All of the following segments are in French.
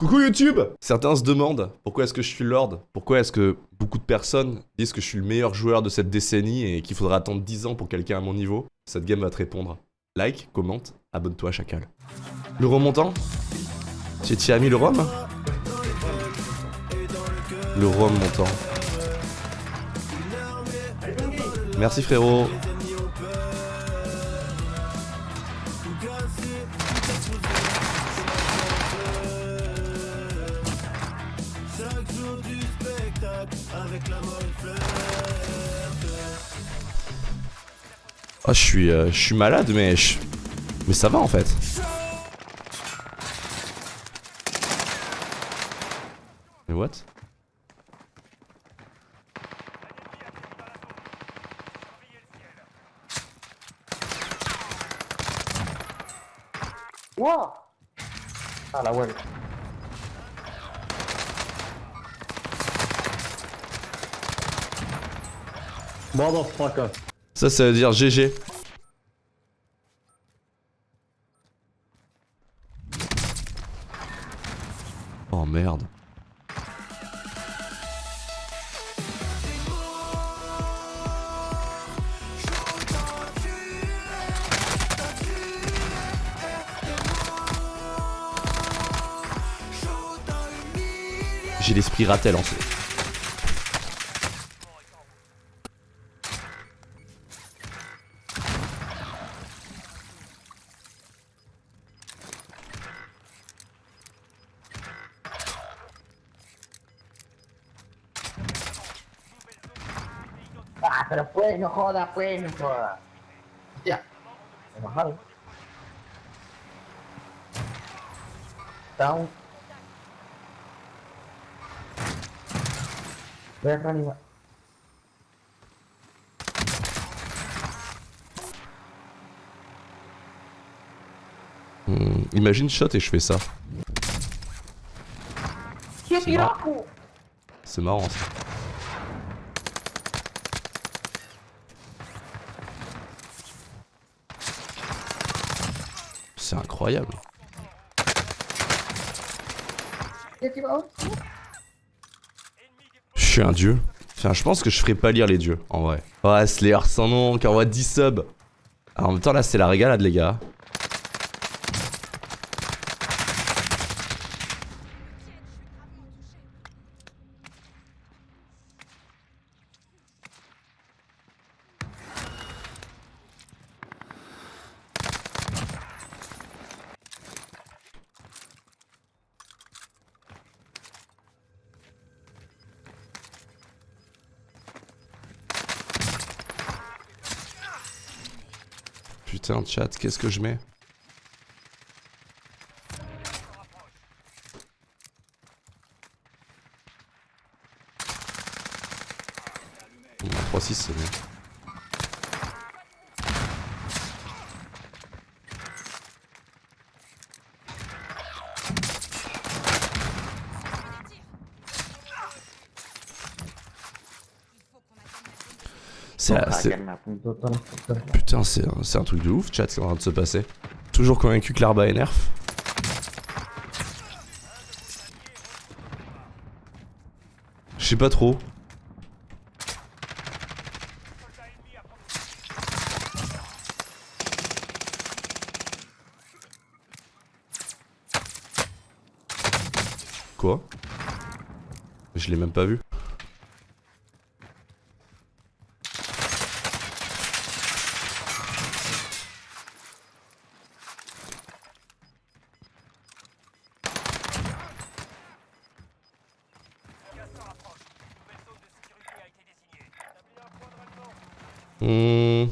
Coucou YouTube Certains se demandent pourquoi est-ce que je suis Lord? Pourquoi est-ce que beaucoup de personnes disent que je suis le meilleur joueur de cette décennie et qu'il faudra attendre 10 ans pour quelqu'un à mon niveau? Cette game va te répondre. Like, commente, abonne-toi Chacal. Le remontant? Tu t'y as mis le rhum? Le rhum montant. Merci frérot Oh, je suis, euh, je suis malade, mais je... mais ça va en fait. Mais what? Wow Ah la ouais. Motherfucker. Ça, ça veut dire GG. Oh merde. J'ai l'esprit ratel en fait. Pero pues, no joda, pues, no joda. Down. Voy a reanimar. Hmm, imagine shot et je fais ça. C'est marrant ça. C'est incroyable. Je suis un dieu. Enfin, je pense que je ferai pas lire les dieux, en vrai. Ouais, Slayer sans nom, qui envoie 10 subs. Alors, en même temps, là, c'est la régalade, les gars. Putain, chat, qu'est-ce que je mets? Bon, 3-6, c'est. Putain, c'est un, truc de ouf, chat, ce qui est en train de se passer. Toujours convaincu que l'arba est nerf. Je sais pas trop. Quoi? Je l'ai même pas vu. Hmm.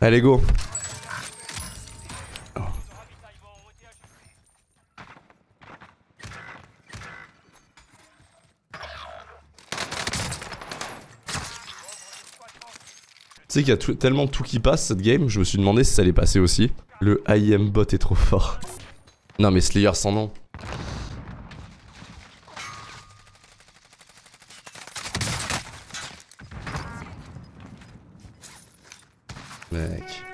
Allez, go. Tu sais qu'il y a tellement tout qui passe cette game, je me suis demandé si ça allait passer aussi. Le IM bot est trop fort. Non mais Slayer sans nom. Mec.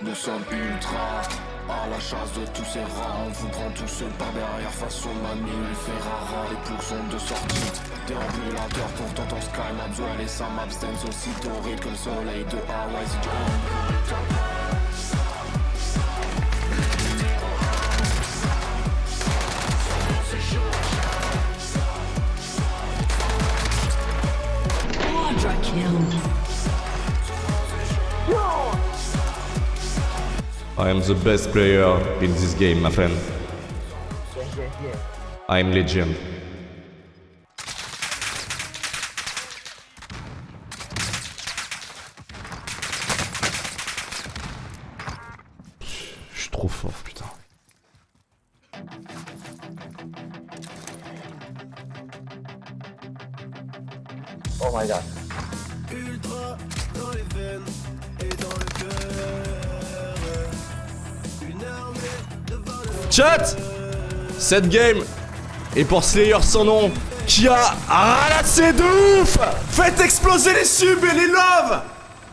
Nous sommes ultra à la chasse de tous ces rats. On vous prend tous par derrière au Manu Ferrara. Les ploucs sont de sortie. Déambulateur pour tonton Sky Mabzuel et Sam Abstens aussi doré que le soleil de Hawaii. I am the best player in this game, my friend. I am legend. Je suis trop fort, putain. Oh my god. Chat Cette game est pour Slayer sans nom qui a ralassé de ouf Faites exploser les subs et les loves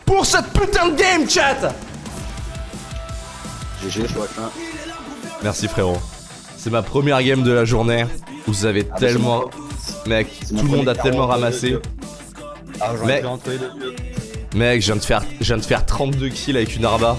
pour cette putain de game, chat GG, qu'un. Merci frérot. C'est ma première game de la journée. Vous avez Ah, tellement... Mec, tout le monde a tellement 42 ramassé. de Ah, deux. Mec, je viens de faire, je viens de faire 32 kills avec une arba.